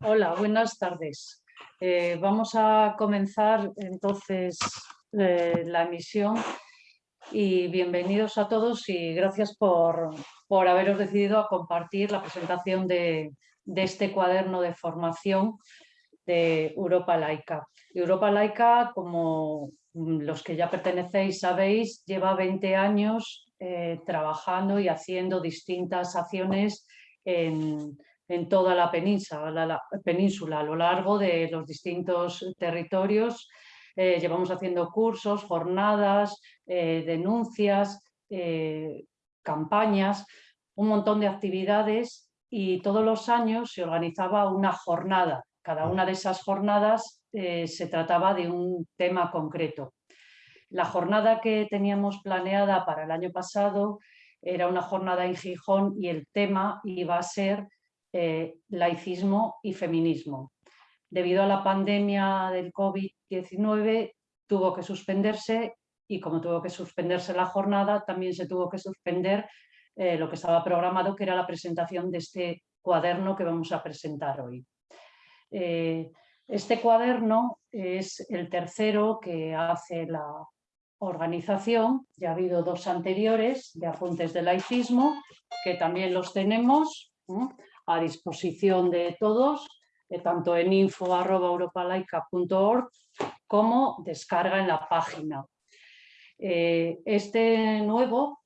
Hola, buenas tardes. Eh, vamos a comenzar entonces eh, la emisión y bienvenidos a todos y gracias por, haberos decidido a compartir la presentación de, este cuaderno de formación de Europa Laica. Europa Laica, como los que ya pertenecéis sabéis, lleva 20 años eh, trabajando y haciendo distintas acciones en, toda la península, a lo largo de los distintos territorios. Eh, llevamos haciendo cursos, jornadas, eh, denuncias, campañas, un montón de actividades y todos los años se organizaba una jornada. Cada una de esas jornadas se trataba de un tema concreto. La jornada que teníamos planeada para el año pasado era una jornada en Gijón y el tema iba a ser eh, laicismo y feminismo. Debido a la pandemia del COVID-19 tuvo que suspenderse y como tuvo que suspenderse la jornada también se tuvo que suspender eh, lo que estaba programado que era la presentación de este cuaderno que vamos a presentar hoy. Eh, este cuaderno es el tercero que hace la organización, ya ha habido dos anteriores de apuntes de laicismo, que también los tenemos a disposición de todos, eh, tanto en info.europalaica.org como descarga en la página. Eh, este nuevo,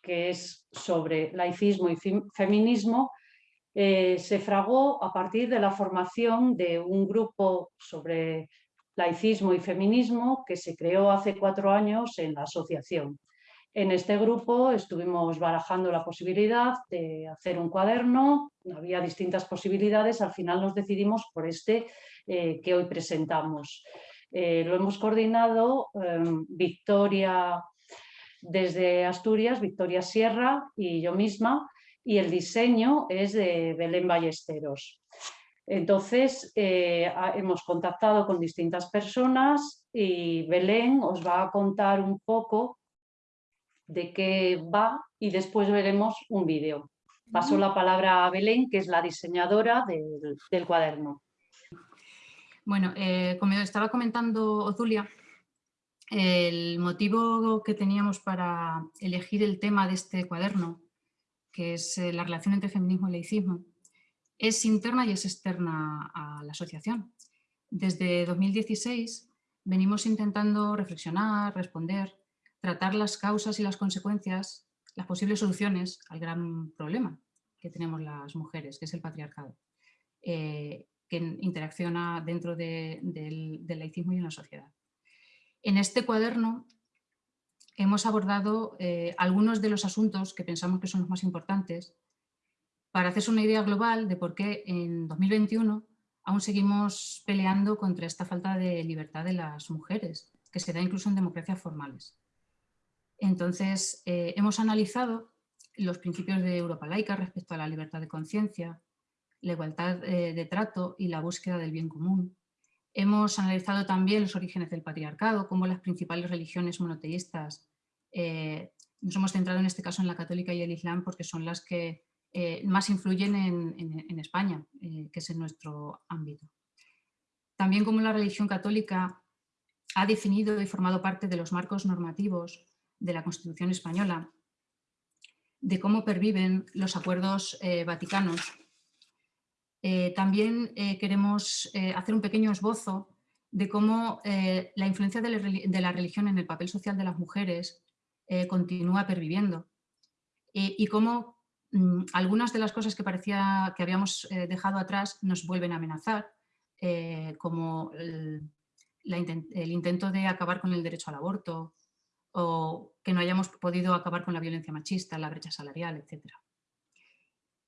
que es sobre laicismo y feminismo, eh, se fragó a partir de la formación de un grupo sobre laicismo y feminismo que se creó hace cuatro años en la asociación. En este grupo estuvimos barajando la posibilidad de hacer un cuaderno, había distintas posibilidades, al final nos decidimos por este eh, que hoy presentamos. Eh, lo hemos coordinado em, Victoria desde Asturias, Victoria Sierra y yo misma, y el diseño es de Belén Ballesteros. Entonces, eh, hemos contactado con distintas personas y Belén os va a contar un poco de qué va y después veremos un vídeo. Paso la palabra a Belén, que es la diseñadora del, cuaderno. Bueno, eh, como estaba comentando Ozulia, el motivo que teníamos para elegir el tema de este cuaderno, que es eh, la relación entre feminismo y laicismo, es interna y es externa a la asociación. Desde 2016 venimos intentando reflexionar, responder, tratar las causas y las consecuencias, las posibles soluciones al gran problema que tenemos las mujeres, que es el patriarcado, eh, que interacciona dentro del, laicismo y en la sociedad. En este cuaderno hemos abordado eh, algunos de los asuntos que pensamos que son los más importantes para hacerse una idea global de por qué en 2021 aún seguimos peleando contra esta falta de libertad de las mujeres, que se da incluso en democracias formales. Entonces, eh, hemos analizado los principios de Europa laica respecto a la libertad de conciencia, la igualdad eh, de trato y la búsqueda del bien común. Hemos analizado también los orígenes del patriarcado, cómo las principales religiones monoteístas, eh, nos hemos centrado en este caso en la católica y el islam porque son las que más influyen en, España, eh, que es en nuestro ámbito. También como la religión católica ha definido y formado parte de los marcos normativos de la Constitución española, de cómo perviven los acuerdos eh, vaticanos. también queremos hacer un pequeño esbozo de cómo la influencia de la, religión en el papel social de las mujeres continúa perviviendo y cómo Mm, algunas de las cosas que parecía que habíamos eh, dejado atrás nos vuelven a amenazar, eh, como el, intento de acabar con el derecho al aborto o que no hayamos podido acabar con la violencia machista, la brecha salarial, etc.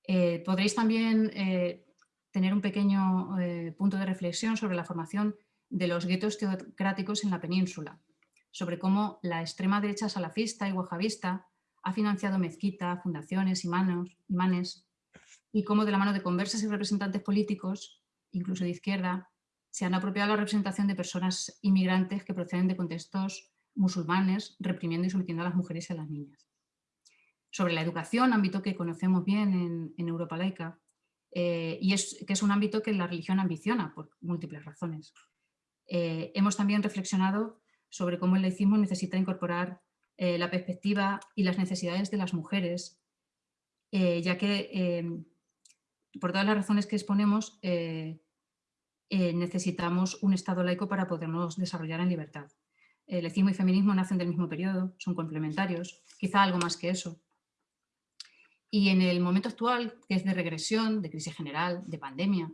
Eh, podréis también tener un pequeño punto de reflexión sobre la formación de los guetos teocráticos en la península, sobre cómo la extrema derecha salafista y wahabista ha financiado mezquitas, fundaciones, imanos, imanes, y cómo de la mano de conversas y representantes políticos, incluso de izquierda, se han apropiado la representación de personas inmigrantes que proceden de contextos musulmanes, reprimiendo y sometiendo a las mujeres y a las niñas. Sobre la educación, ámbito que conocemos bien en, Europa laica, eh, y es, que es un ámbito que la religión ambiciona por múltiples razones. Eh, hemos también reflexionado sobre cómo el laicismo necesita incorporar eh, la perspectiva y las necesidades de las mujeres, ya que por todas las razones que exponemos necesitamos un Estado laico para podernos desarrollar en libertad. El laicismo y feminismo nacen del mismo periodo, son complementarios, quizá algo más que eso. Y en el momento actual, que es de regresión, de crisis general, de pandemia,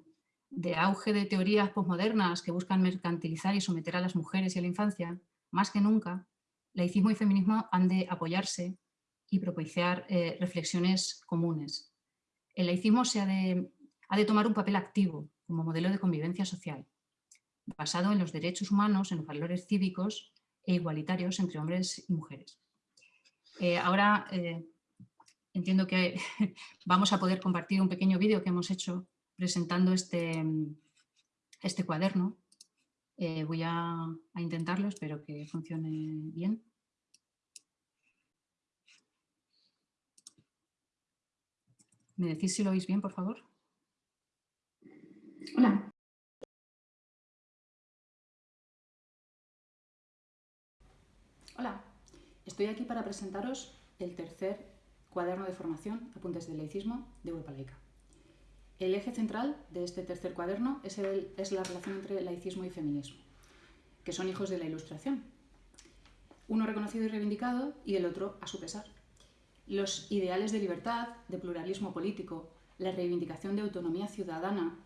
de auge de teorías posmodernas que buscan mercantilizar y someter a las mujeres y a la infancia, más que nunca, laicismo y feminismo han de apoyarse y propiciar eh, reflexiones comunes. El laicismo se ha de, ha de tomar un papel activo como modelo de convivencia social, basado en los derechos humanos, en los valores cívicos e igualitarios entre hombres y mujeres. Eh, ahora eh, entiendo que vamos a poder compartir un pequeño vídeo que hemos hecho presentando este, este cuaderno. Eh, voy a, a, intentarlo, espero que funcione bien. ¿Me decís si lo oís bien, por favor? Hola. Hola, estoy aquí para presentaros el tercer Cuaderno de formación, apuntes del laicismo de Europa Laica. El eje central de este tercer cuaderno es, es la relación entre laicismo y feminismo, que son hijos de la ilustración. Uno reconocido y reivindicado y el otro a su pesar. Los ideales de libertad, de pluralismo político, la reivindicación de autonomía ciudadana,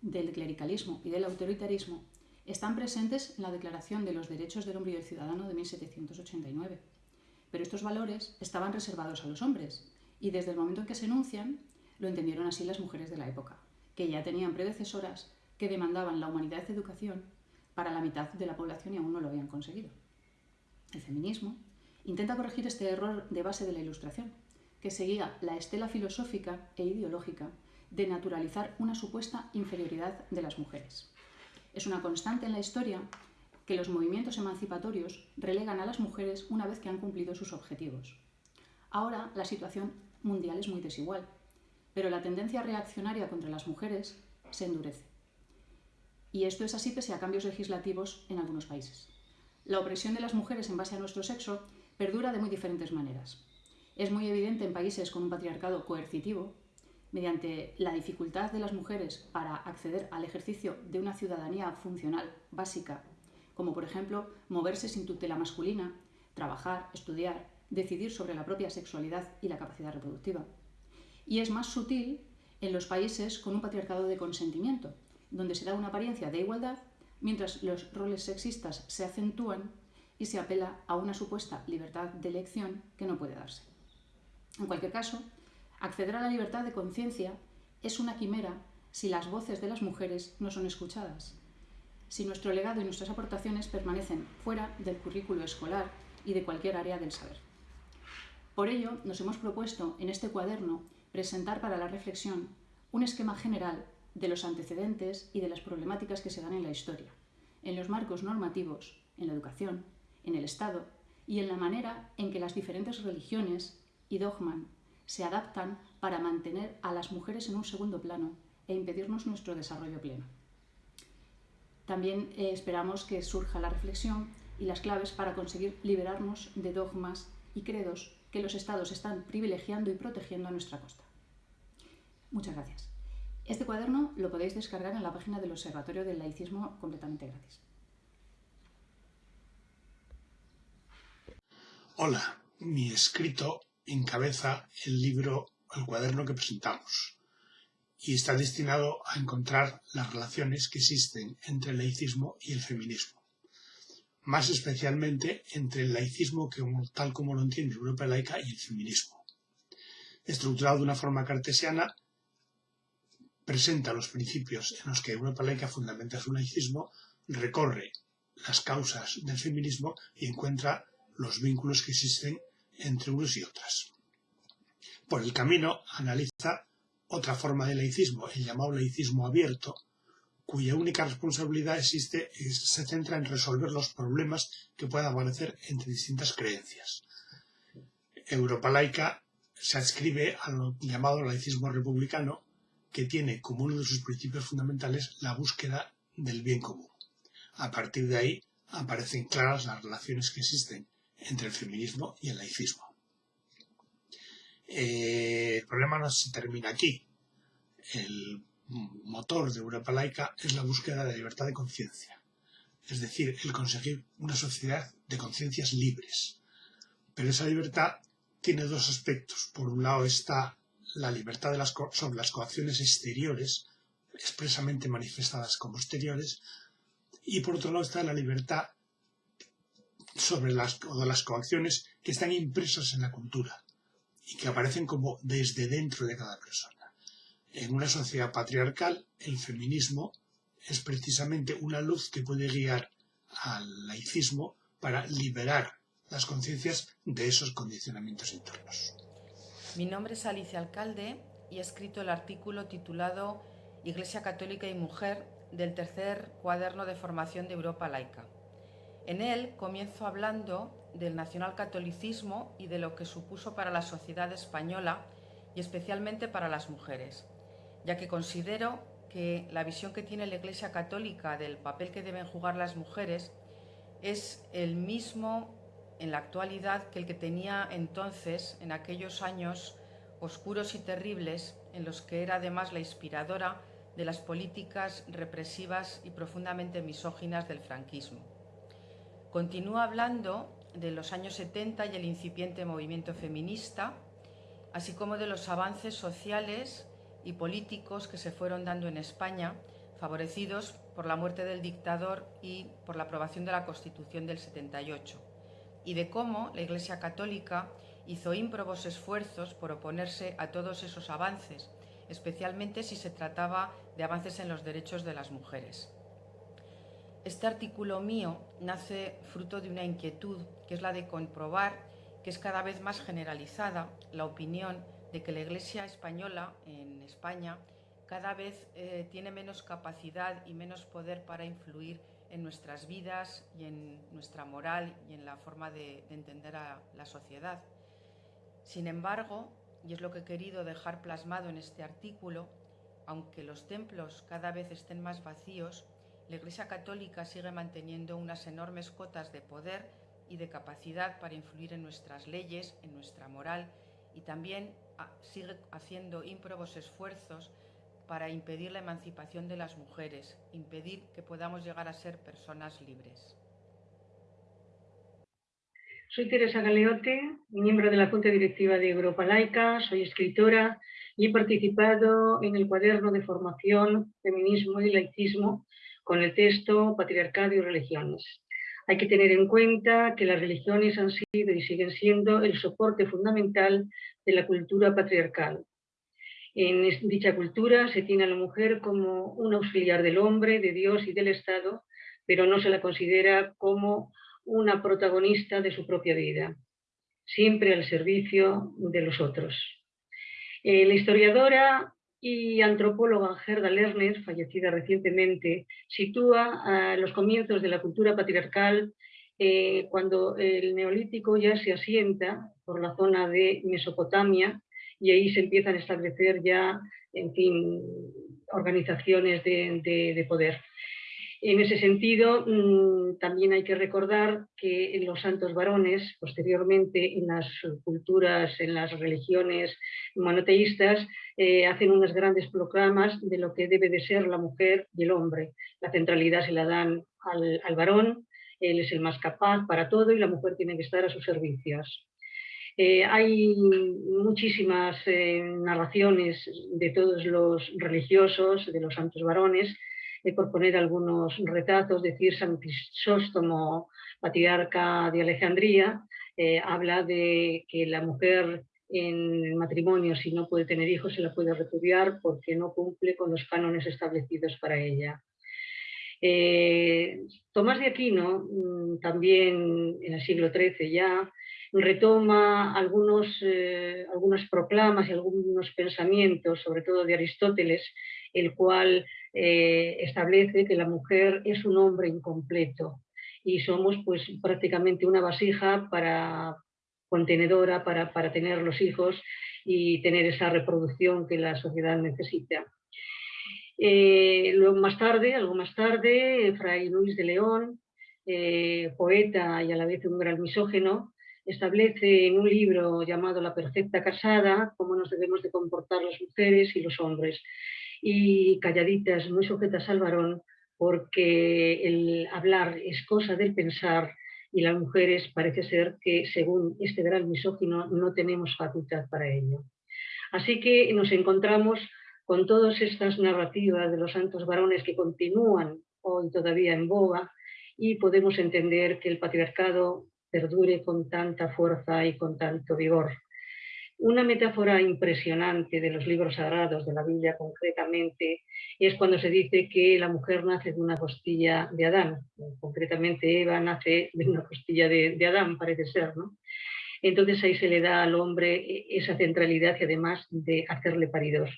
del clericalismo y del autoritarismo están presentes en la Declaración de los Derechos del Hombre y del Ciudadano de 1789 pero estos valores estaban reservados a los hombres y desde el momento en que se enuncian lo entendieron así las mujeres de la época, que ya tenían predecesoras que demandaban la humanidad de educación para la mitad de la población y aún no lo habían conseguido. El feminismo intenta corregir este error de base de la Ilustración, que seguía la estela filosófica e ideológica de naturalizar una supuesta inferioridad de las mujeres. Es una constante en la historia que los movimientos emancipatorios relegan a las mujeres una vez que han cumplido sus objetivos. Ahora la situación mundial es muy desigual, pero la tendencia reaccionaria contra las mujeres se endurece. Y esto es así pese a cambios legislativos en algunos países. La opresión de las mujeres en base a nuestro sexo perdura de muy diferentes maneras. Es muy evidente en países con un patriarcado coercitivo, mediante la dificultad de las mujeres para acceder al ejercicio de una ciudadanía funcional básica como por ejemplo moverse sin tutela masculina, trabajar, estudiar, decidir sobre la propia sexualidad y la capacidad reproductiva. Y es más sutil en los países con un patriarcado de consentimiento, donde se da una apariencia de igualdad, mientras los roles sexistas se acentúan y se apela a una supuesta libertad de elección que no puede darse. En cualquier caso, acceder a la libertad de conciencia es una quimera si las voces de las mujeres no son escuchadas, si nuestro legado y nuestras aportaciones permanecen fuera del currículo escolar y de cualquier área del saber. Por ello, nos hemos propuesto en este cuaderno presentar para la reflexión un esquema general de los antecedentes y de las problemáticas que se dan en la historia, en los marcos normativos, en la educación, en el Estado y en la manera en que las diferentes religiones y dogman se adaptan para mantener a las mujeres en un segundo plano e impedirnos nuestro desarrollo pleno. También eh, esperamos que surja la reflexión y las claves para conseguir liberarnos de dogmas y credos que los estados están privilegiando y protegiendo a nuestra costa. Muchas gracias. Este cuaderno lo podéis descargar en la página del Observatorio del Laicismo completamente gratis. Hola, mi escrito encabeza el libro, el cuaderno que presentamos y está destinado a encontrar las relaciones que existen entre el laicismo y el feminismo. Más especialmente entre el laicismo que, tal como lo entiende Europa laica y el feminismo. Estructurado de una forma cartesiana, presenta los principios en los que Europa laica fundamenta su laicismo, recorre las causas del feminismo y encuentra los vínculos que existen entre unos y otras. Por el camino analiza otra forma de laicismo, el llamado laicismo abierto, cuya única responsabilidad existe, se centra en resolver los problemas que puedan aparecer entre distintas creencias. Europa laica se adscribe al llamado laicismo republicano, que tiene como uno de sus principios fundamentales la búsqueda del bien común. A partir de ahí aparecen claras las relaciones que existen entre el feminismo y el laicismo. Eh, el problema no se termina aquí. El motor de Europa laica es la búsqueda de libertad de conciencia, es decir, el conseguir una sociedad de conciencias libres. Pero esa libertad tiene dos aspectos. Por un lado está la libertad de las sobre las coacciones exteriores, expresamente manifestadas como exteriores, y por otro lado está la libertad sobre las, las coacciones que están impresas en la cultura y que aparecen como desde dentro de cada persona. En una sociedad patriarcal, el feminismo es precisamente una luz que puede guiar al laicismo para liberar las conciencias de esos condicionamientos internos. Mi nombre es Alicia Alcalde y he escrito el artículo titulado Iglesia Católica y Mujer del tercer cuaderno de formación de Europa laica. En él comienzo hablando del nacionalcatolicismo y de lo que supuso para la sociedad española y especialmente para las mujeres, ya que considero que la visión que tiene la Iglesia Católica del papel que deben jugar las mujeres es el mismo en la actualidad que el que tenía entonces, en aquellos años oscuros y terribles, en los que era además la inspiradora de las políticas represivas y profundamente misóginas del franquismo. Continúa hablando de los años 70 y el incipiente movimiento feminista, así como de los avances sociales y políticos que se fueron dando en España, favorecidos por la muerte del dictador y por la aprobación de la Constitución del 78, y de cómo la Iglesia Católica hizo ímprobos esfuerzos por oponerse a todos esos avances, especialmente si se trataba de avances en los derechos de las mujeres. Este artículo mío nace fruto de una inquietud, que es la de comprobar que es cada vez más generalizada la opinión de que la Iglesia española en España cada vez eh, tiene menos capacidad y menos poder para influir en nuestras vidas y en nuestra moral y en la forma de, de entender a la sociedad. Sin embargo, y es lo que he querido dejar plasmado en este artículo, aunque los templos cada vez estén más vacíos, la Iglesia Católica sigue manteniendo unas enormes cotas de poder y de capacidad para influir en nuestras leyes, en nuestra moral y también ah, sigue haciendo ímprobos esfuerzos para impedir la emancipación de las mujeres, impedir que podamos llegar a ser personas libres. Soy Teresa Galeote, miembro de la Junta Directiva de Europa Laica, soy escritora y he participado en el cuaderno de formación Feminismo y Laicismo con el texto Patriarcado y Religiones. Hay que tener en cuenta que las religiones han sido y siguen siendo el soporte fundamental de la cultura patriarcal. En dicha cultura se tiene a la mujer como un auxiliar del hombre, de Dios y del Estado, pero no se la considera como una protagonista de su propia vida, siempre al servicio de los otros. Eh, la historiadora y antropóloga Gerda Lerner, fallecida recientemente, sitúa los comienzos de la cultura patriarcal eh, cuando el neolítico ya se asienta por la zona de Mesopotamia y ahí se empiezan a establecer ya, en fin, organizaciones de poder. En ese sentido, mm, también hay que recordar que los santos varones, posteriormente en las culturas, en las religiones monoteístas, eh, hacen unas grandes proclamas de lo que debe de ser la mujer y el hombre. La centralidad se la dan al, varón, él es el más capaz para todo y la mujer tiene que estar a sus servicios. Eh, hay muchísimas eh, narraciones de todos los religiosos, de los santos varones, por poner algunos retazos, decir San Crisóstomo, patriarca de Alejandría, eh, habla de que la mujer en matrimonio, si no puede tener hijos, se la puede repudiar porque no cumple con los cánones establecidos para ella. Eh, Tomás de Aquino, mm, también en el siglo XIII ya, retoma algunos, eh, proclamas y algunos pensamientos, sobre todo de Aristóteles, el cual eh, establece que la mujer es un hombre incompleto y somos pues prácticamente una vasija para contenedora para, para tener los hijos y tener esa reproducción que la sociedad necesita. Eh, luego más tarde, algo más tarde, Fray Luis de León, eh, poeta y a la vez un gran misógeno, establece en un libro llamado La perfecta casada cómo nos debemos de comportar las mujeres y los hombres. Y calladitas, muy sujetas al varón, porque el hablar es cosa del pensar y las mujeres parece ser que, según este gran misógino, no tenemos facultad para ello. Así que nos encontramos con todas estas narrativas de los santos varones que continúan hoy todavía en boga y podemos entender que el patriarcado perdure con tanta fuerza y con tanto vigor. Una metáfora impresionante de los libros sagrados, de la Biblia concretamente, es cuando se dice que la mujer nace de una costilla de Adán. Concretamente Eva nace de una costilla de, Adán, parece ser, ¿no? Entonces ahí se le da al hombre esa centralidad y además de hacerle paridos.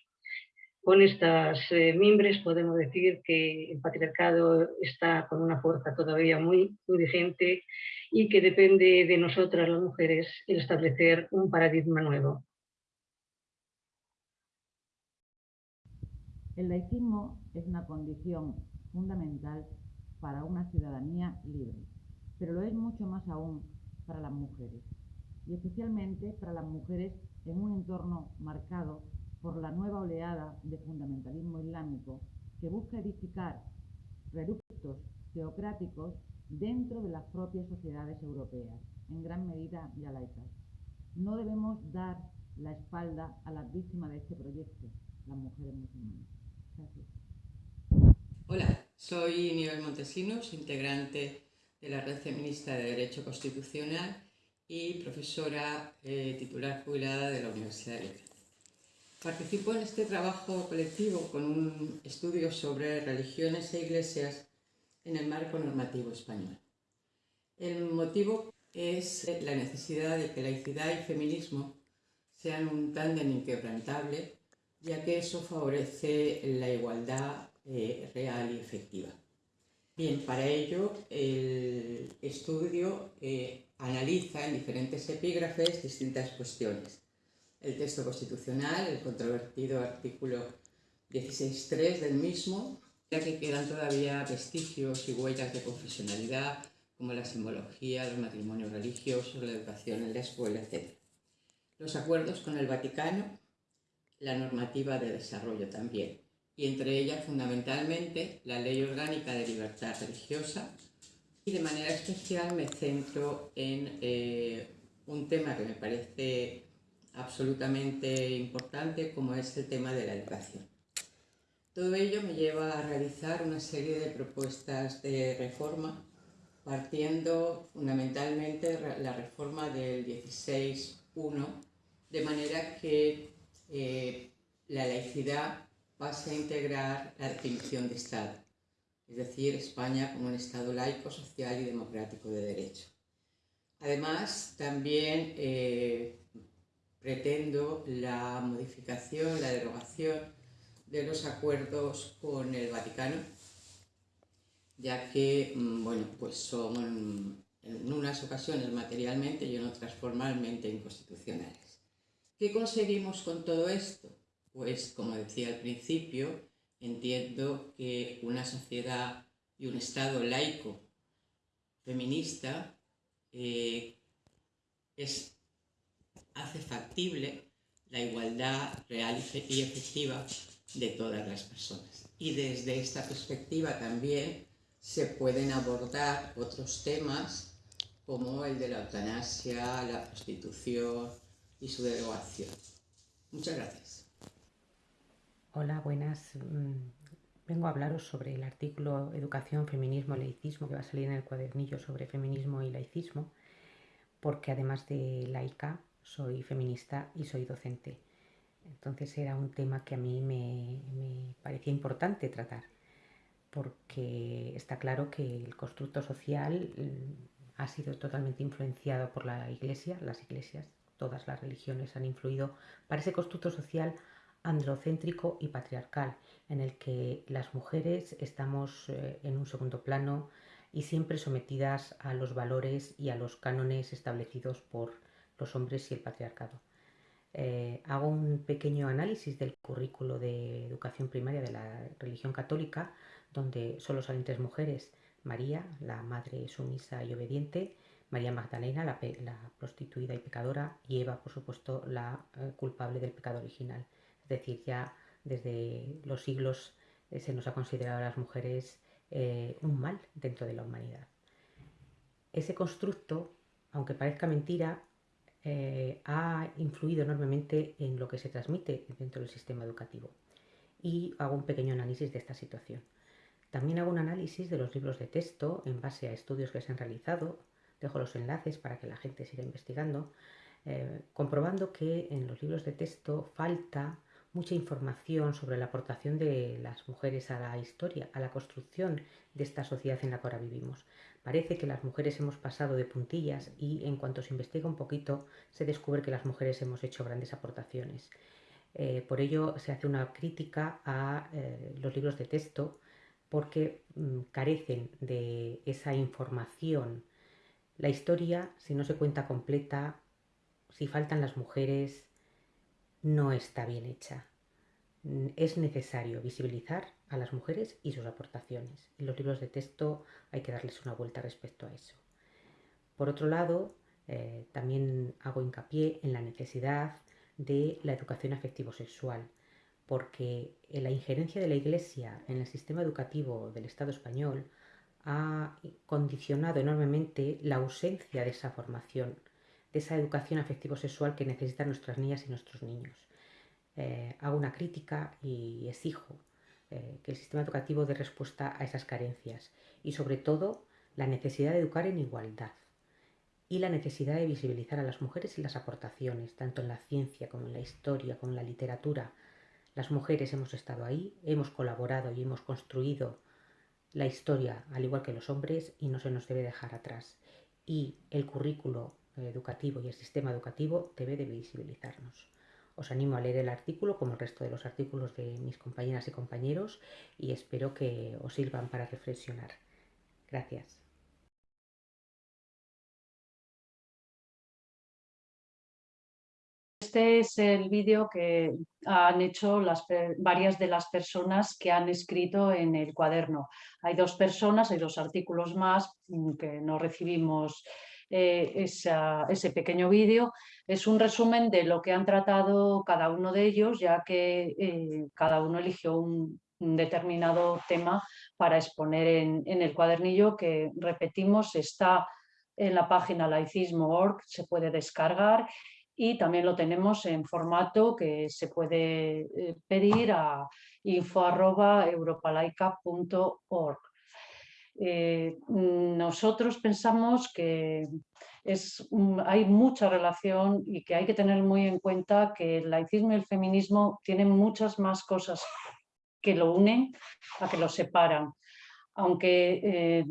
Con estas eh, mimbres podemos decir que el patriarcado está con una fuerza todavía muy, muy vigente y que depende de nosotras las mujeres el establecer un paradigma nuevo. El laicismo es una condición fundamental para una ciudadanía libre, pero lo es mucho más aún para las mujeres, y especialmente para las mujeres en un entorno marcado por la nueva oleada de fundamentalismo islámico que busca edificar reductos teocráticos dentro de las propias sociedades europeas, en gran medida ya laicas. No debemos dar la espalda a las víctimas de este proyecto, las mujeres musulmanas. Gracias. Hola, soy Nivel Montesinos, integrante de la Red Feminista de Derecho Constitucional y profesora eh, titular jubilada de la Universidad de Letras. Participo en este trabajo colectivo con un estudio sobre religiones e iglesias en el marco normativo español. El motivo es la necesidad de que laicidad y feminismo sean un tándem inquebrantable, ya que eso favorece la igualdad eh, real y efectiva. Bien, para ello el estudio eh, analiza en diferentes epígrafes distintas cuestiones el texto constitucional, el controvertido artículo 16.3 del mismo, ya que quedan todavía vestigios y huellas de confesionalidad, como la simbología, los matrimonios religiosos, la educación en la escuela, etc. Los acuerdos con el Vaticano, la normativa de desarrollo también, y entre ellas fundamentalmente la Ley Orgánica de Libertad Religiosa, y de manera especial me centro en eh, un tema que me parece absolutamente importante como es el tema de la educación. Todo ello me lleva a realizar una serie de propuestas de reforma partiendo fundamentalmente la reforma del 16.1 de manera que eh, la laicidad pase a integrar la definición de Estado, es decir, España como un Estado laico, social y democrático de derecho. Además, también eh, pretendo la modificación, la derogación de los acuerdos con el Vaticano, ya que mm, bueno, pues son en unas ocasiones materialmente y en otras formalmente inconstitucionales. ¿Qué conseguimos con todo esto? Pues como decía al principio, entiendo que una sociedad y un Estado laico feminista eh, es hace factible la igualdad real y efectiva de todas las personas. Y desde esta perspectiva también se pueden abordar otros temas como el de la eutanasia, la prostitución y su derogación. Muchas gracias. Hola, buenas. Mm, vengo a hablaros sobre el artículo Educación, Feminismo, Laicismo que va a salir en el cuadernillo sobre feminismo y laicismo, porque además de laica soy feminista y soy docente. Entonces era un tema que a mí me, parecía importante tratar, porque está claro que el constructo social mm, ha sido totalmente influenciado por la Iglesia, las iglesias, todas las religiones han influido para ese constructo social androcéntrico y patriarcal, en el que las mujeres estamos eh, en un segundo plano y siempre sometidas a los valores y a los cánones establecidos por los hombres y el patriarcado. eh, hago un pequeño análisis del currículo de educación primaria de la religión católica, donde solo salen tres mujeres, María, la madre sumisa y obediente, María Magdalena, la, prostituida y pecadora, y Eva, por supuesto, la eh, culpable del pecado original. Es decir, ya desde los siglos eh, se nos ha considerado a las mujeres un mal dentro de la humanidad. Ese constructo, aunque parezca mentira, eh, ha influido enormemente en lo que se transmite dentro del sistema educativo. Y hago un pequeño análisis de esta situación. También hago un análisis de los libros de texto en base a estudios que se han realizado. Dejo los enlaces para que la gente siga investigando, eh, comprobando que en los libros de texto falta mucha información sobre la aportación de las mujeres a la historia, a la construcción de esta sociedad en la que ahora vivimos. Parece que las mujeres hemos pasado de puntillas y en cuanto se investiga un poquito se descubre que las mujeres hemos hecho grandes aportaciones. Eh, por ello se hace una crítica a eh, los libros de texto porque mm, carecen de esa información. La historia, si no se cuenta completa, si faltan las mujeres, no está bien hecha. Mm, es necesario visibilizar a las mujeres y sus aportaciones. En los libros de texto hay que darles una vuelta respecto a eso. Por otro lado, eh, también hago hincapié en la necesidad de la educación afectivo-sexual, porque la injerencia de la Iglesia en el sistema educativo del Estado español ha condicionado enormemente la ausencia de esa formación, de esa educación afectivo-sexual que necesitan nuestras niñas y nuestros niños. Eh, hago una crítica y exijo eh, que el sistema educativo dé respuesta a esas carencias y sobre todo la necesidad de educar en igualdad y la necesidad de visibilizar a las mujeres y las aportaciones, tanto en la ciencia como en la historia, como en la literatura. Las mujeres hemos estado ahí, hemos colaborado y hemos construido la historia al igual que los hombres y no se nos debe dejar atrás. Y el currículo educativo y el sistema educativo debe de visibilizarnos. Os animo a leer el artículo como el resto de los artículos de mis compañeras y compañeros y espero que os sirvan para reflexionar. Gracias. Este es el vídeo que han hecho varias de las personas que han escrito en el cuaderno. Hay dos personas, hay dos artículos más mm, que no recibimos eh, ese pequeño vídeo es un resumen de lo que han tratado cada uno de ellos, ya que eh, cada uno eligió un, determinado tema para exponer en, el cuadernillo que, repetimos, está en la página laicismo.org, se puede descargar y también lo tenemos en formato que se puede eh, pedir a info.europalaica.org. Eh, nosotros pensamos que es, hay mucha relación y que hay que tener muy en cuenta que el laicismo y el feminismo tienen muchas más cosas que lo unen a que lo separan. Aunque eh,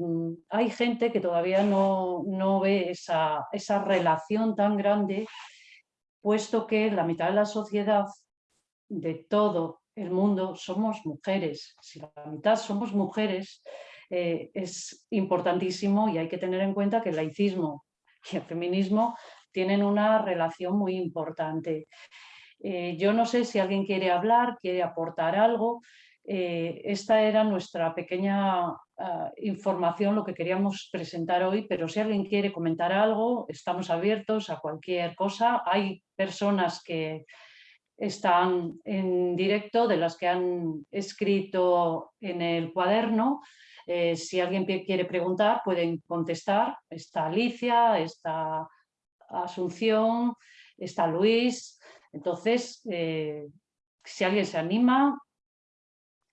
hay gente que todavía no, no ve esa, esa relación tan grande, puesto que la mitad de la sociedad de todo el mundo somos mujeres. Si la mitad somos mujeres, eh, es importantísimo y hay que tener en cuenta que el laicismo y el feminismo tienen una relación muy importante. Eh, yo no sé si alguien quiere hablar, quiere aportar algo. Eh, esta era nuestra pequeña ah, información, lo que queríamos presentar hoy, pero si alguien quiere comentar algo, estamos abiertos a cualquier cosa. Hay personas que están en directo, de las que han escrito en el cuaderno, eh, si alguien quiere preguntar, pueden contestar. Está Alicia, está Asunción, está Luis. Entonces, eh, si alguien se anima,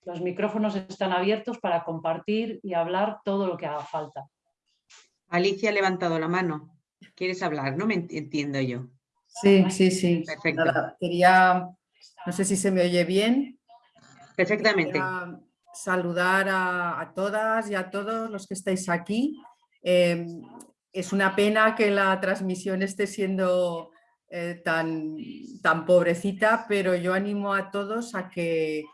los micrófonos están abiertos para compartir y hablar todo lo que haga falta. Alicia ha levantado la mano. ¿Quieres hablar? No me entiendo yo. Sí, sí, sí. Perfecto. quería, no sé si se me oye bien. Perfectamente saludar a, todas y a todos los que estáis aquí. Em, es una pena que la transmisión esté siendo eh, tan, tan pobrecita, pero yo animo a todos a que,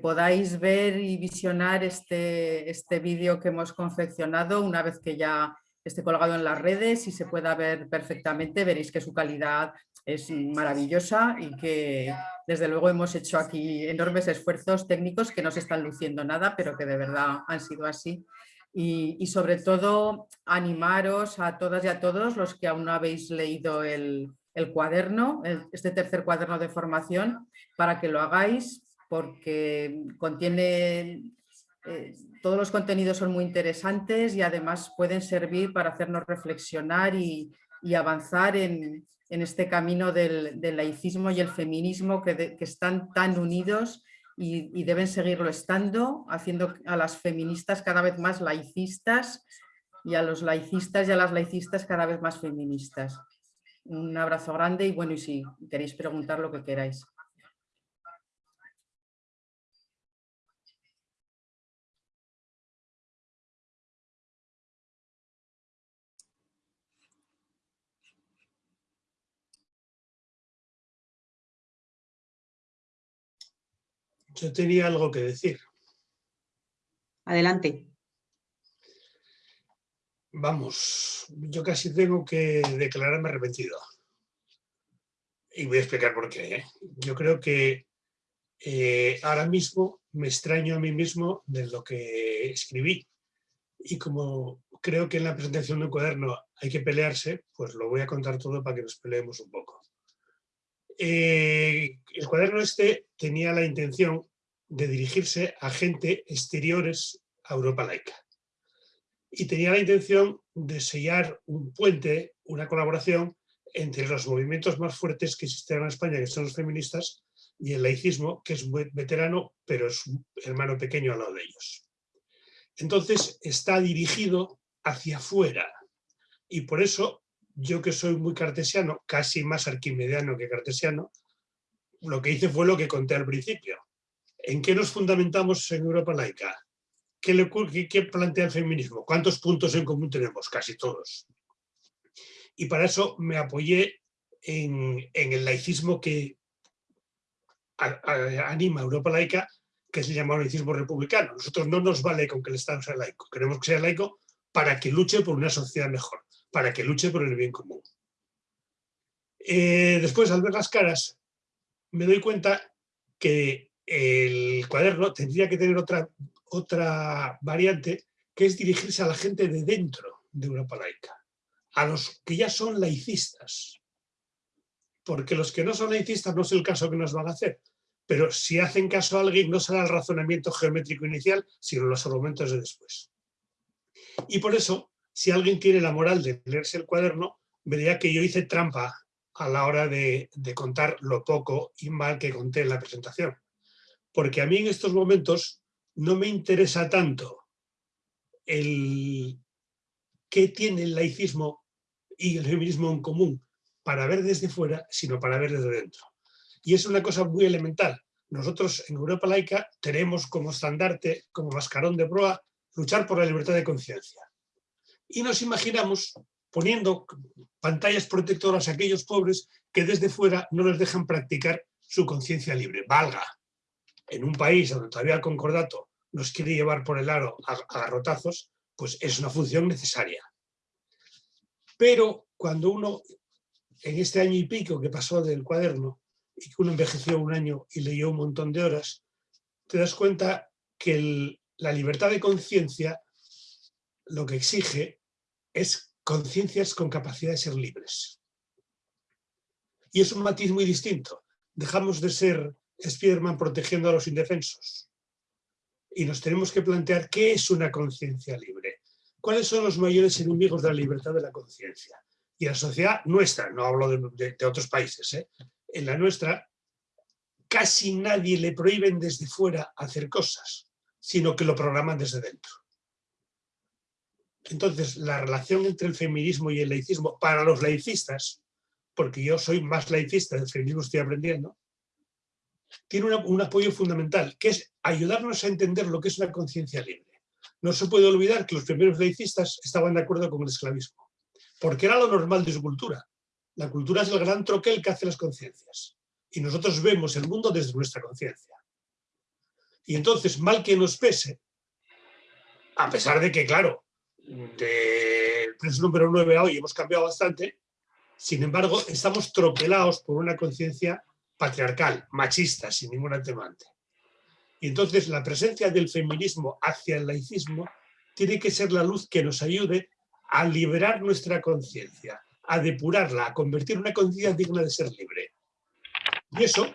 podáis ver y visionar este, este vídeo que hemos confeccionado una vez que ya esté colgado en las redes y se pueda ver perfectamente, veréis que su calidad es maravillosa y que desde luego hemos hecho aquí enormes esfuerzos técnicos que no se están luciendo nada, pero que de verdad han sido así. Y, sobre todo animaros a todas y a todos los que aún no habéis leído el, cuaderno, este tercer cuaderno de formación, para que lo hagáis porque contiene, eh, todos los contenidos son muy interesantes y además pueden servir para hacernos reflexionar y, avanzar en, este camino del, laicismo y el feminismo que, están tan unidos y, deben seguirlo estando, haciendo a las feministas cada vez más laicistas y a los laicistas y a las laicistas cada vez más feministas. Un abrazo grande y bueno, y si queréis preguntar lo que queráis. Yo tenía algo que decir. Adelante. Vamos, yo casi tengo que declararme arrepentido. Y voy a explicar por qué. ¿eh? Yo creo que eh, ahora mismo me extraño a mí mismo de lo que escribí. Y como creo que en la presentación de un cuaderno hay que pelearse, pues lo voy a contar todo para que nos peleemos un poco. Eh, el cuaderno este tenía la intención de dirigirse a gente exteriores a Europa laica. Y tenía la intención de sellar un puente, una colaboración entre los movimientos más fuertes que existen en España, que son los feministas, y el laicismo, que es veterano, pero es hermano pequeño al lado de ellos. Entonces está dirigido hacia afuera. Y por eso yo que soy muy cartesiano, casi más arquimediano que cartesiano, lo que hice fue lo que conté al principio. ¿En qué nos fundamentamos en Europa laica? ¿Qué, plantea el feminismo? ¿Cuántos puntos en común tenemos? Casi todos. Y para eso me apoyé en, el laicismo que anima Europa laica, que se llama laicismo republicano. Nosotros no nos vale con que el Estado sea laico. Queremos que sea laico para que luche por una sociedad mejor para que luche por el bien común. Eh, después, al ver las caras, me doy cuenta que el cuaderno tendría que tener otra, otra variante, que es dirigirse a la gente de dentro de Europa laica, a los que ya son laicistas. Porque los que no son laicistas no es el caso que nos van a hacer, pero si hacen caso a alguien no será el razonamiento geométrico inicial, sino los argumentos de después. Y por eso si alguien tiene la moral de leerse el cuaderno, vería que yo hice trampa a la hora de, contar lo poco y mal que conté en la presentación. Porque a mí en estos momentos no me interesa tanto el qué tiene el laicismo y el feminismo en común para ver desde fuera, sino para ver desde dentro. Y es una cosa muy elemental. Nosotros en Europa laica tenemos como estandarte, como mascarón de proa, luchar por la libertad de conciencia y nos imaginamos poniendo pantallas protectoras a aquellos pobres que desde fuera no les dejan practicar su conciencia libre. Valga, en un país donde todavía el concordato nos quiere llevar por el aro a, garrotazos, pues es una función necesaria. Pero cuando uno, en este año y pico que pasó del cuaderno, y que uno envejeció un año y leyó un montón de horas, te das cuenta que la libertad de conciencia lo que exige es conciencias con capacidad de ser libres. Y es un matiz muy distinto. Dejamos de ser Spiderman protegiendo a los indefensos. Y nos tenemos que plantear qué es una conciencia libre. ¿Cuáles son los mayores enemigos de la libertad de la conciencia? Y la sociedad nuestra, no hablo de, otros países, ¿eh? en la nuestra casi nadie le prohíben desde fuera hacer cosas, sino que lo programan desde dentro. Entonces, la relación entre el feminismo y el laicismo, para los laicistas, porque yo soy más laicista, del feminismo estoy aprendiendo, tiene un apoyo fundamental, que es ayudarnos a entender lo que es una conciencia libre. No se puede olvidar que los primeros laicistas estaban de acuerdo con el esclavismo, porque era lo normal de su cultura. La cultura es el gran troquel que hace las conciencias. Y nosotros vemos el mundo desde nuestra conciencia. Y entonces, mal que nos pese, a pesar de que, claro, del preso número 9 a hoy hemos cambiado bastante, Sin embargo, estamos tropelados por una conciencia patriarcal, machista, sin ningún atemante. Y entonces la presencia del feminismo hacia el laicismo tiene que ser la luz que nos ayude a liberar nuestra conciencia, a depurarla, a convertir una conciencia digna de ser libre. Y eso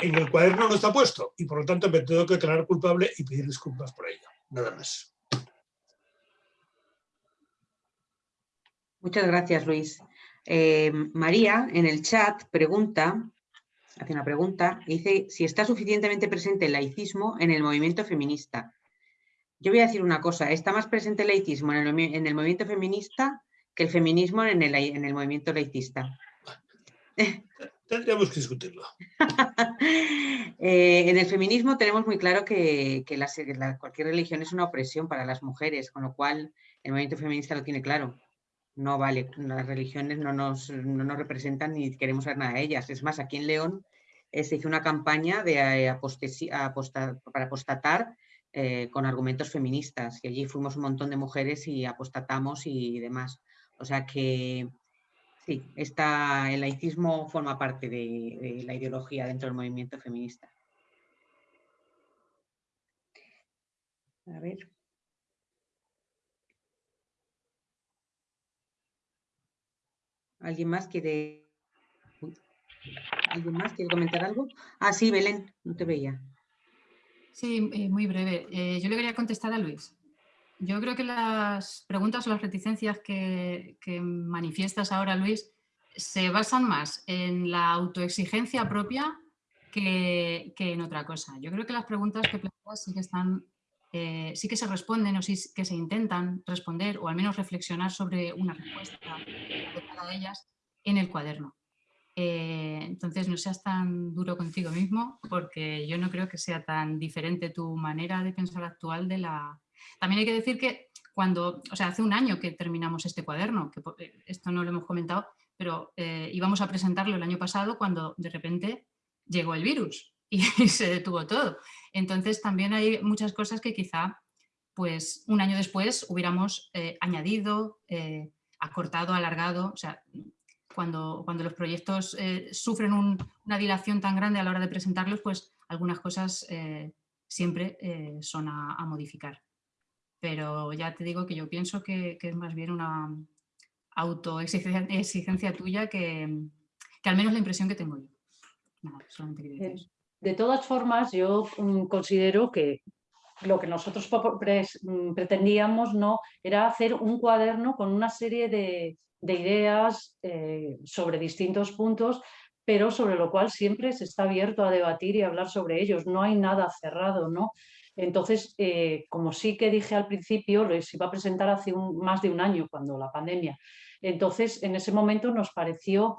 en el cuaderno no está puesto y por lo tanto me tengo que declarar culpable y pedir disculpas por ello. Nada más. Muchas gracias, Luis. Eh, María, en el chat, pregunta, hace una pregunta, dice si está suficientemente presente el laicismo en el movimiento feminista. Yo voy a decir una cosa, está más presente el laicismo en el, movimiento feminista que el feminismo en el, en el movimiento laicista. Tendríamos que discutirlo. Eh, en el feminismo tenemos muy claro que, cualquier religión es una opresión para las mujeres, con lo cual el movimiento feminista lo tiene claro. No vale, las religiones no nos, representan ni queremos ver nada de ellas. Es más, aquí en León eh, se hizo una campaña de, eh, para apostatar con argumentos feministas y allí fuimos un montón de mujeres y apostatamos y demás. O sea que Sí, el laicismo forma parte de, la ideología dentro del movimiento feminista. A ver. ¿Alguien más quiere... ¿Alguien más quiere comentar algo? Ah, sí, Belén, no te veía. Sí, eh, muy breve. Eh, yo le quería contestar a Luis. Yo creo que las preguntas o las reticencias que, manifiestas ahora, Luis, se basan más en la autoexigencia propia que, en otra cosa. Yo creo que las preguntas que planteas sí que están, eh, sí que se responden o sí que se intentan responder o al menos reflexionar sobre una respuesta de cada de ellas en el cuaderno. Eh, entonces no seas tan duro contigo mismo porque yo no creo que sea tan diferente tu manera de pensar actual de la, también hay que decir que cuando, o sea, hace un año que terminamos este cuaderno, que eh, esto no lo hemos comentado, pero íbamos a presentarlo el año pasado cuando de repente llegó el virus y, se detuvo todo. Entonces también hay muchas cosas que quizá pues un año después hubiéramos eh, añadido, acortado, alargado, o sea, cuando, cuando los proyectos sufren una dilación tan grande a la hora de presentarlos, pues algunas cosas siempre son a modificar pero ya te digo que yo pienso que, es más bien una autoexigencia tuya que, al menos la impresión que tengo yo. Eh, de todas formas, yo mm, considero que lo que nosotros mm, pretendíamos no era hacer un cuaderno con una serie de, ideas eh, sobre distintos puntos, pero sobre lo cual siempre se está abierto a debatir y hablar sobre ellos. No hay nada cerrado, ¿no? Entonces, eh, como sí que dije al principio, lo iba a presentar hace más de un año, cuando la pandemia. Entonces, en ese momento nos pareció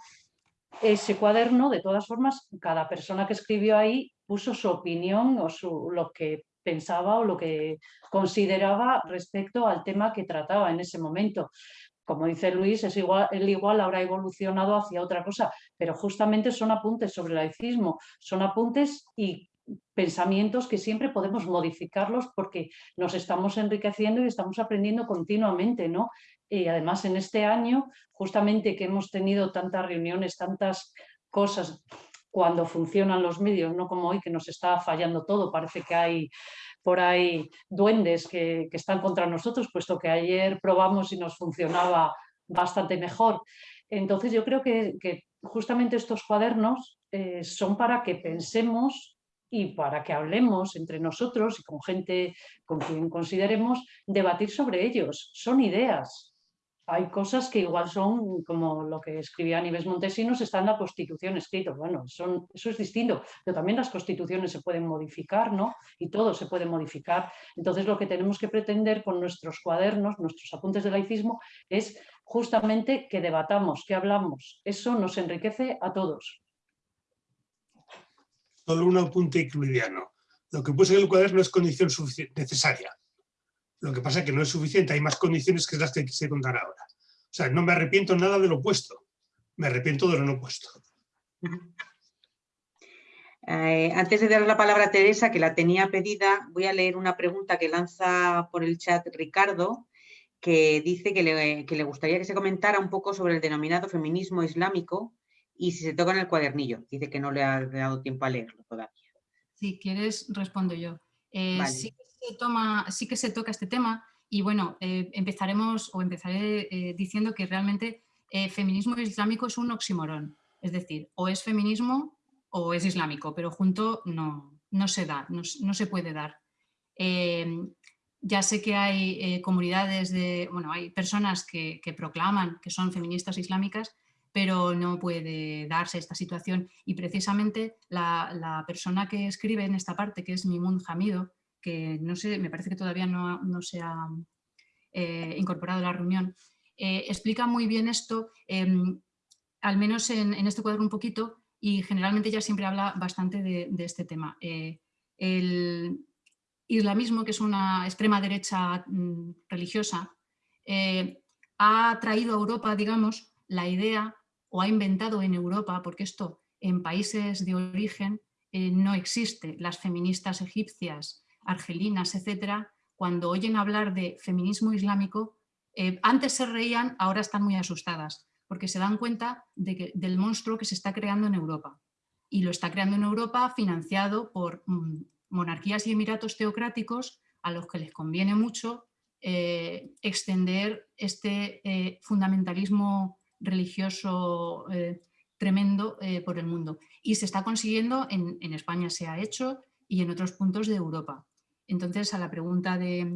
ese cuaderno, de todas formas, cada persona que escribió ahí puso su opinión o lo que pensaba o lo que consideraba respecto al tema que trataba en ese momento. Como dice Luis, es igual, él igual habrá evolucionado hacia otra cosa, pero justamente son apuntes sobre el laicismo, son apuntes y pensamientos que siempre podemos modificarlos porque nos estamos enriqueciendo y estamos aprendiendo continuamente, ¿no? Y además en este año, justamente que hemos tenido tantas reuniones, tantas cosas cuando funcionan los medios, no como hoy que nos está fallando todo, parece que hay por ahí duendes que, están contra nosotros, puesto que ayer probamos y nos funcionaba bastante mejor. Entonces yo creo que, justamente estos cuadernos eh, son para que pensemos y para que hablemos entre nosotros y con gente con quien consideremos debatir sobre ellos. Son ideas. Hay cosas que igual son, como lo que escribía Nieves Montesinos, está en la Constitución escrito. Bueno, eso es distinto, pero también las constituciones se pueden modificar, ¿no? Y todo se puede modificar. Entonces, lo que tenemos que pretender con nuestros cuadernos, nuestros apuntes de laicismo, es justamente que debatamos, que hablamos. Eso nos enriquece a todos solo un apunte incluidiano. Lo que puse en el cuaderno es condición necesaria. Lo que pasa es que no es suficiente, hay más condiciones que las que quise contar ahora. O sea, no me arrepiento nada de lo puesto, me arrepiento de lo no puesto. Eh, antes de dar la palabra a Teresa, que la tenía pedida, voy a leer una pregunta que lanza por el chat Ricardo, que dice que le, gustaría que se comentara un poco sobre el denominado feminismo islámico y si se toca en el cuadernillo. Dice que no le ha dado tiempo a leerlo todavía. Si quieres, respondo yo. Eh, sí, que sí que se toca este tema y bueno, eh, empezaremos o empezaré eh, diciendo que realmente feminismo islámico es un oxímoron. Es decir, o es feminismo o es islámico, pero junto no, no se da, no, no se puede dar. Ya sé que hay eh, comunidades de, bueno, hay personas que, proclaman que son feministas islámicas, pero no puede darse esta situación y precisamente la, persona que escribe en esta parte, que es Mimun Hamido, que no sé, me parece que todavía no, se ha eh, incorporado a la reunión, eh, explica muy bien esto, em, al menos en, este cuadro un poquito, y generalmente ella siempre habla bastante de, este tema. El, islamismo, que es una extrema derecha mm, religiosa, eh, ha traído a Europa, digamos, la idea, o ha inventado en Europa, porque esto en países de origen eh, no existe, las feministas egipcias, argelinas, etcétera, cuando oyen hablar de feminismo islámico, eh, antes se reían, ahora están muy asustadas, porque se dan cuenta del monstruo que se está creando en Europa. Y lo está creando en Europa financiado por mm, monarquías y emiratos teocráticos a los que les conviene mucho eh, extender este eh, fundamentalismo religioso tremendo por el mundo. Y se está consiguiendo, en, España se ha hecho y en otros puntos de Europa. Entonces, a la pregunta de,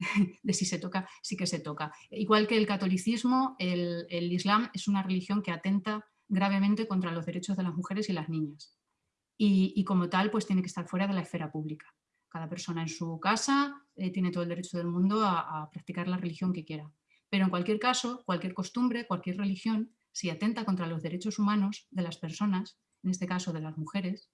de si se toca, sí que se toca. Igual que el catolicismo, el, Islam es una religión que atenta gravemente contra los derechos de las mujeres y las niñas y, como tal pues tiene que estar fuera de la esfera pública. Cada persona en su casa eh, tiene todo el derecho del mundo a, practicar la religión que quiera. Pero en cualquier caso, cualquier costumbre, cualquier religión, si atenta contra los derechos humanos de las personas, en este caso de las mujeres,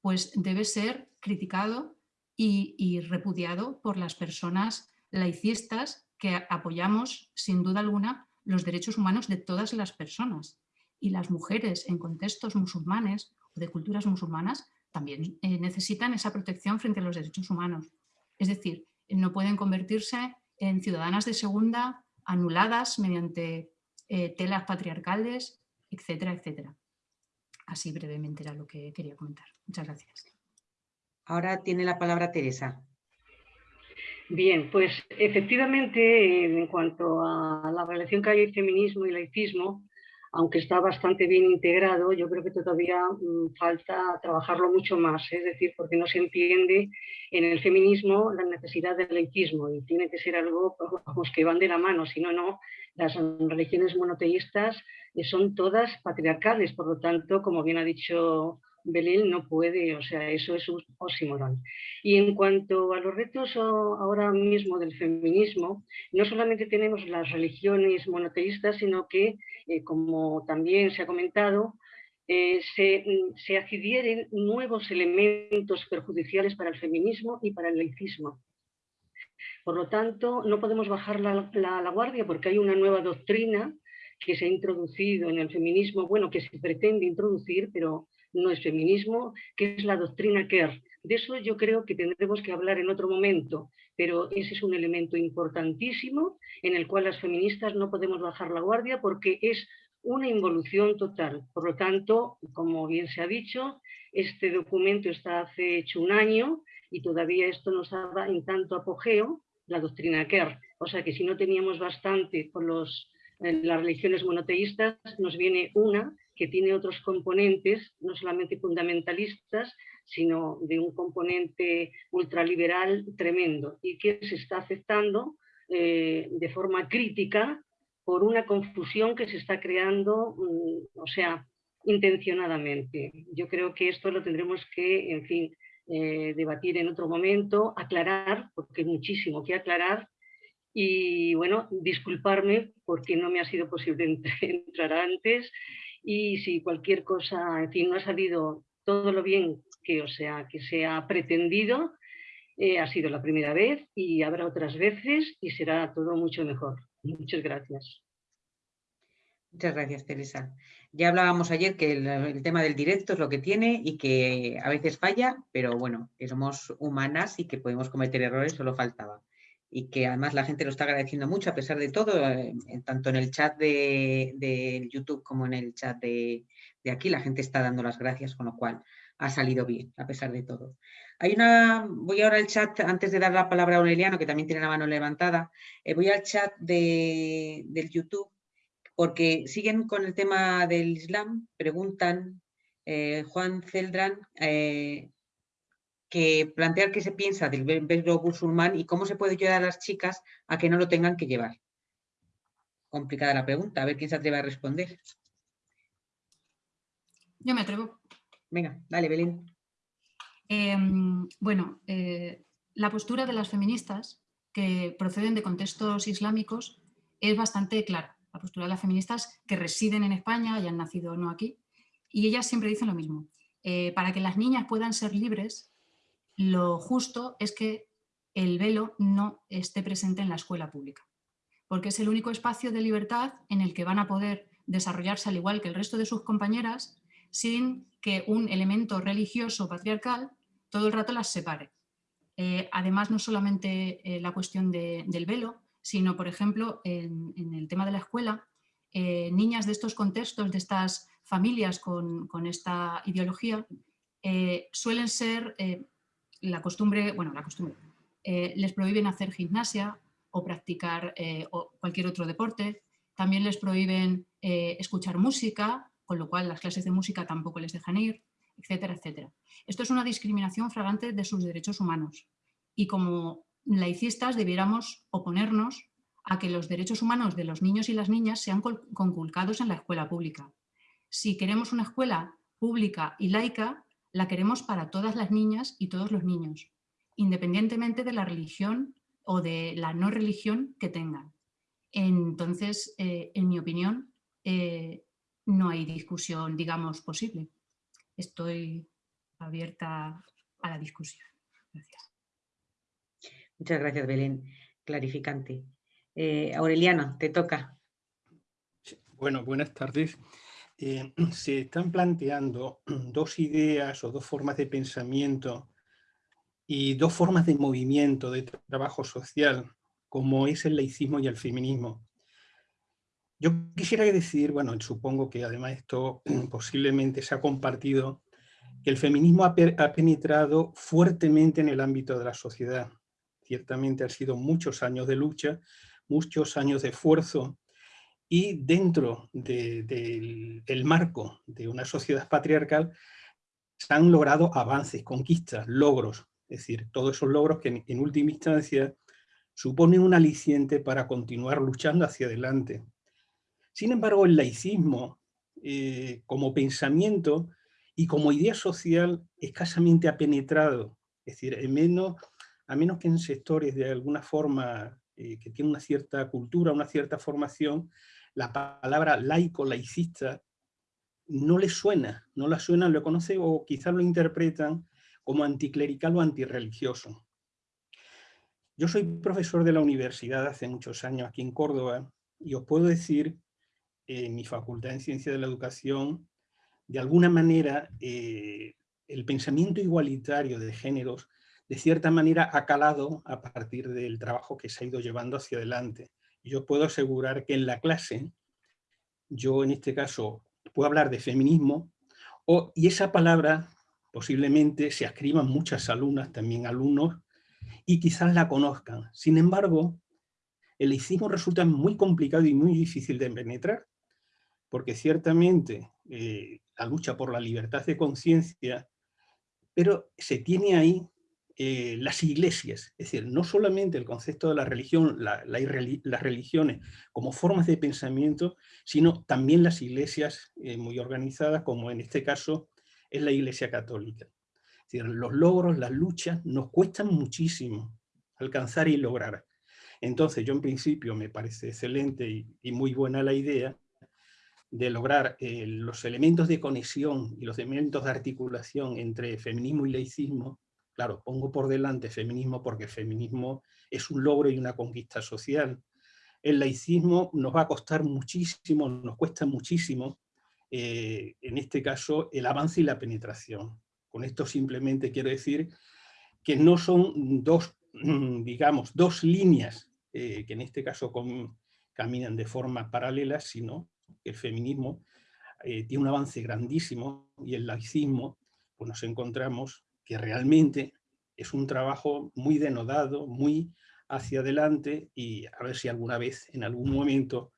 pues debe ser criticado y, repudiado por las personas laicistas que apoyamos sin duda alguna los derechos humanos de todas las personas. Y las mujeres en contextos musulmanes de culturas musulmanas también eh, necesitan esa protección frente a los derechos humanos. Es decir, no pueden convertirse en ciudadanas de segunda anuladas mediante eh, telas patriarcales, etcétera, etcétera. Así brevemente era lo que quería comentar. Muchas gracias. Ahora tiene la palabra Teresa. Bien, pues efectivamente, en cuanto a la relación que hay entre feminismo y laicismo, aunque está bastante bien integrado, yo creo que todavía mm, falta trabajarlo mucho más, es decir, porque no se entiende en el feminismo la necesidad del laicismo y tiene que ser algo que van de la mano, si no, no, las religiones monoteístas son todas patriarcales, por lo tanto, como bien ha dicho Belén no puede, o sea, eso es un oxímoron. Y en cuanto a los retos ahora mismo del feminismo, no solamente tenemos las religiones monoteístas, sino que, eh, como también se ha comentado, eh, se, se, adquieren nuevos elementos perjudiciales para el feminismo y para el laicismo. Por lo tanto, no podemos bajar la, la guardia porque hay una nueva doctrina que se ha introducido en el feminismo, bueno, que se pretende introducir, pero no es feminismo, que es la doctrina Kerr. De eso yo creo que tendremos que hablar en otro momento, pero ese es un elemento importantísimo en el cual las feministas no podemos bajar la guardia porque es una involución total. Por lo tanto, como bien se ha dicho, este documento está hace hecho un año y todavía esto nos da en tanto apogeo, la doctrina Kerr. O sea que si no teníamos bastante con los, eh, las religiones monoteístas, nos viene una que tiene otros componentes, no solamente fundamentalistas, sino de un componente ultraliberal tremendo y que se está aceptando eh, de forma crítica por una confusión que se está creando, mm, o sea, intencionadamente. Yo creo que esto lo tendremos que, en fin, eh, debatir en otro momento, aclarar, porque hay muchísimo que aclarar, y bueno, disculparme porque no me ha sido posible entrar antes y si cualquier cosa, en fin, no ha salido todo lo bien que, o sea, que se ha pretendido, eh, ha sido la primera vez y habrá otras veces y será todo mucho mejor. Muchas gracias. Muchas gracias, Teresa. Ya hablábamos ayer que el, tema del directo es lo que tiene y que a veces falla, pero bueno, que somos humanas y que podemos cometer errores, solo faltaba. Y que además la gente lo está agradeciendo mucho a pesar de todo, eh, tanto en el chat de, YouTube como en el chat de, aquí, la gente está dando las gracias, con lo cual ha salido bien, a pesar de todo. Hay una, voy ahora al chat, antes de dar la palabra a Aureliano, que también tiene la mano levantada, eh, voy al chat de, del YouTube, porque siguen con el tema del Islam, preguntan eh, Juan Celdran, que plantear qué se piensa del velo musulmán y cómo se puede ayudar a las chicas a que no lo tengan que llevar. Complicada la pregunta, a ver quién se atreve a responder. Yo me atrevo. Venga, dale, Belén. Em, bueno, eh, la postura de las feministas que proceden de contextos islámicos es bastante clara. La postura de las feministas que residen en España y han nacido no aquí, y ellas siempre dicen lo mismo. Eh, para que las niñas puedan ser libres, lo justo es que el velo no esté presente en la escuela pública, porque es el único espacio de libertad en el que van a poder desarrollarse al igual que el resto de sus compañeras sin que un elemento religioso patriarcal todo el rato las separe. Eh, además, no solamente eh, la cuestión del velo, sino, por ejemplo, en, el tema de la escuela, eh, niñas de estos contextos, de estas familias con, con esta ideología, suelen ser la costumbre, bueno, la costumbre, eh, les prohíben hacer gimnasia o practicar eh, cualquier otro deporte, también les prohíben eh, escuchar música, con lo cual las clases de música tampoco les dejan ir, etcétera, etcétera. Esto es una discriminación fragante de sus derechos humanos y como laicistas debiéramos oponernos a que los derechos humanos de los niños y las niñas sean conculcados en la escuela pública. Si queremos una escuela pública y laica, la queremos para todas las niñas y todos los niños, independientemente de la religión o de la no religión que tengan. Entonces, eh, en mi opinión, eh, no hay discusión, digamos, posible. Estoy abierta a la discusión. Gracias. Muchas gracias, Belén. Clarificante. Eh, Aureliano, te toca. Bueno, buenas tardes. Eh, se están planteando dos ideas o dos formas de pensamiento y dos formas de movimiento, de trabajo social, como es el laicismo y el feminismo. Yo quisiera decir, bueno, supongo que además esto posiblemente se ha compartido, que el feminismo ha, ha penetrado fuertemente en el ámbito de la sociedad. Ciertamente han sido muchos años de lucha, muchos años de esfuerzo, y dentro del marco de una sociedad patriarcal se han logrado avances, conquistas, logros, es decir, todos esos logros que en, última instancia suponen un aliciente para continuar luchando hacia adelante. Sin embargo, el laicismo, eh, como pensamiento y como idea social, escasamente ha penetrado, es decir, menos, a menos que en sectores de alguna forma eh, que tienen una cierta cultura, una cierta formación, la palabra laico, laicista, no le suena, no la suena, lo conoce o quizás lo interpretan como anticlerical o antirreligioso. Yo soy profesor de la universidad hace muchos años aquí en Córdoba y os puedo decir, en mi facultad en Ciencia de la Educación, de alguna manera eh, el pensamiento igualitario de géneros de cierta manera ha calado a partir del trabajo que se ha ido llevando hacia adelante yo puedo asegurar que en la clase, yo en este caso puedo hablar de feminismo, o, y esa palabra posiblemente se escriban muchas alumnas, también alumnos, y quizás la conozcan. Sin embargo, el laicismo resulta muy complicado y muy difícil de penetrar, porque ciertamente eh, la lucha por la libertad de conciencia, pero se tiene ahí eh, las iglesias, es decir, no solamente el concepto de la religión, las religiones como formas de pensamiento, sino también las iglesias eh, muy organizadas, como en este caso es la iglesia católica. Es decir, los logros, las luchas, nos cuestan muchísimo alcanzar y lograr. Entonces yo en principio me parece excelente y, muy buena la idea de lograr eh, los elementos de conexión y los elementos de articulación entre feminismo y laicismo Claro, pongo por delante feminismo porque feminismo es un logro y una conquista social. El laicismo nos va a costar muchísimo, nos cuesta muchísimo, eh, en este caso, el avance y la penetración. Con esto simplemente quiero decir que no son dos digamos, dos líneas que en este caso caminan de forma paralela, sino que el feminismo tiene un avance grandísimo y el laicismo, pues nos encontramos que realmente es un trabajo muy denodado, muy hacia adelante y a ver si alguna vez, en algún momento,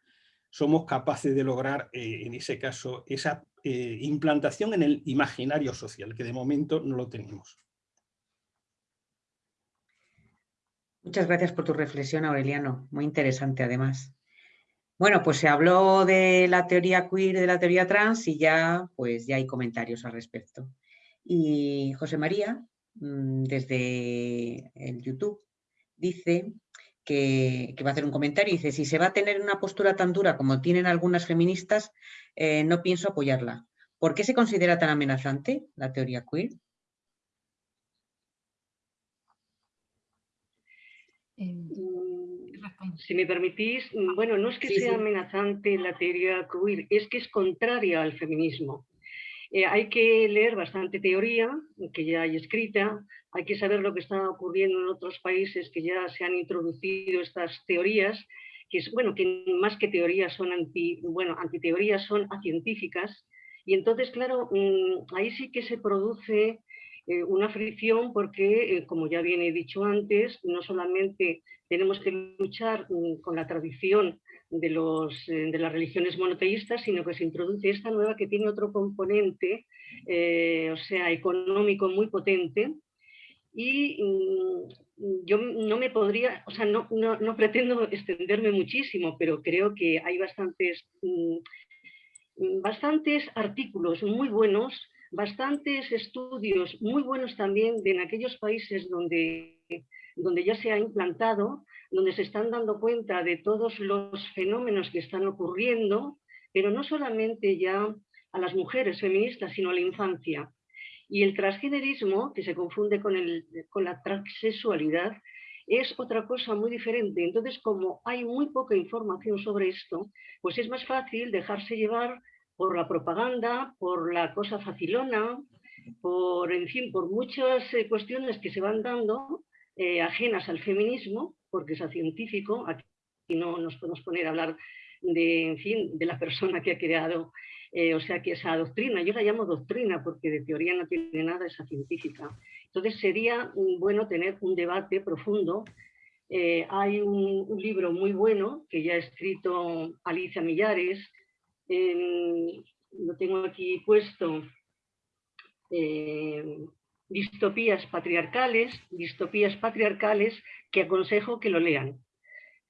somos capaces de lograr, eh, en ese caso, esa eh, implantación en el imaginario social, que de momento no lo tenemos. Muchas gracias por tu reflexión, Aureliano. Muy interesante, además. Bueno, pues se habló de la teoría queer, de la teoría trans y ya, pues ya hay comentarios al respecto. Y José María, mm, desde el YouTube, dice que, va a hacer un comentario dice, si se va a tener una postura tan dura como tienen algunas feministas, eh, no pienso apoyarla. ¿Por qué se considera tan amenazante la teoría queer? Mm, si me permitís, mm, bueno, no es que sea amenazante la teoría queer, es que es contraria al feminismo. Eh, hay que leer bastante teoría, que ya hay escrita, hay que saber lo que está ocurriendo en otros países que ya se han introducido estas teorías, que es, bueno, que más que teorías son anti, bueno, antiteorías son acientíficas, y entonces, claro, mm, ahí sí que se produce eh, una fricción porque, eh, como ya viene dicho antes, no solamente tenemos que luchar mm, con la tradición de, los, eh, de las religiones monoteístas, sino que se introduce esta nueva que tiene otro componente, o sea, económico muy potente, y mm, yo no me podría, o sea, no, no, pretendo extenderme muchísimo, pero creo que hay bastantes, mm, bastantes artículos muy buenos bastantes estudios muy buenos también en aquellos países donde, donde ya se ha implantado, donde se están dando cuenta de todos los fenómenos que están ocurriendo, pero no solamente ya a las mujeres feministas, sino a la infancia. Y el transgenerismo, que se confunde con, el, con la transexualidad, es otra cosa muy diferente. Entonces, como hay muy poca información sobre esto, pues es más fácil dejarse llevar por la propaganda, por la cosa facilona, por, en fin, por muchas eh, cuestiones que se van dando eh, ajenas al feminismo, porque es científico, aquí no nos podemos poner a hablar de, en fin, de la persona que ha creado, eh, o sea, que esa doctrina, yo la llamo doctrina porque de teoría no tiene nada esa científica. Entonces sería bueno tener un debate profundo. hay un, un libro muy bueno que ya ha escrito Alicia Millares, lo tengo aquí puesto, eh, distopías patriarcales, distopías patriarcales que aconsejo que lo lean.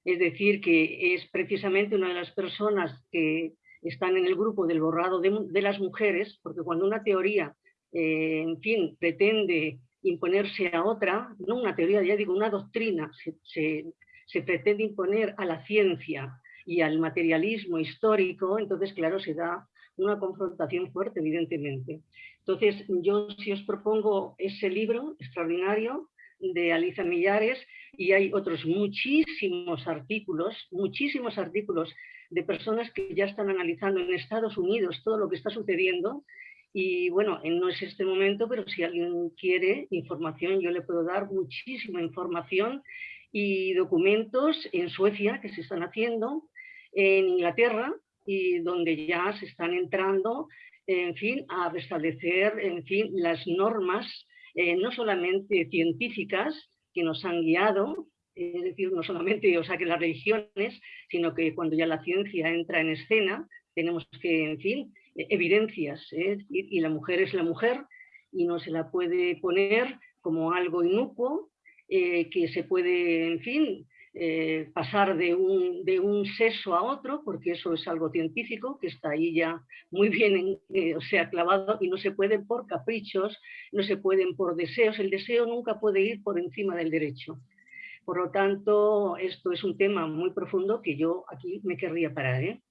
Es decir, que es precisamente una de las personas que están en el grupo del borrado de, las mujeres, porque cuando una teoría, eh, en fin, pretende imponerse a otra, no una teoría, ya digo, una doctrina, se pretende imponer a la ciencia, y al materialismo histórico, entonces, claro, se da una confrontación fuerte, evidentemente. Entonces, yo si os propongo ese libro extraordinario de Alicia Millares y hay otros muchísimos artículos, muchísimos artículos de personas que ya están analizando en Estados Unidos todo lo que está sucediendo y bueno, no es este momento, pero si alguien quiere información, yo le puedo dar muchísima información y documentos en Suecia que se están haciendo en Inglaterra y donde ya se están entrando, en fin, a restablecer, en fin, las normas, eh, no solamente científicas que nos han guiado, es decir, no solamente, o sea, que las religiones, sino que cuando ya la ciencia entra en escena, tenemos que, en fin, evidencias, ¿eh? y, la mujer es la mujer y no se la puede poner como algo inocuo, eh, que se puede, en fin, eh, pasar de un, de un, sexo a otro, porque eso es algo científico, que está ahí ya muy bien, eh, o sea, clavado, y no se pueden por caprichos, no se pueden por deseos, el deseo nunca puede ir por encima del derecho. Por lo tanto, esto es un tema muy profundo que yo aquí me querría parar. ¿eh?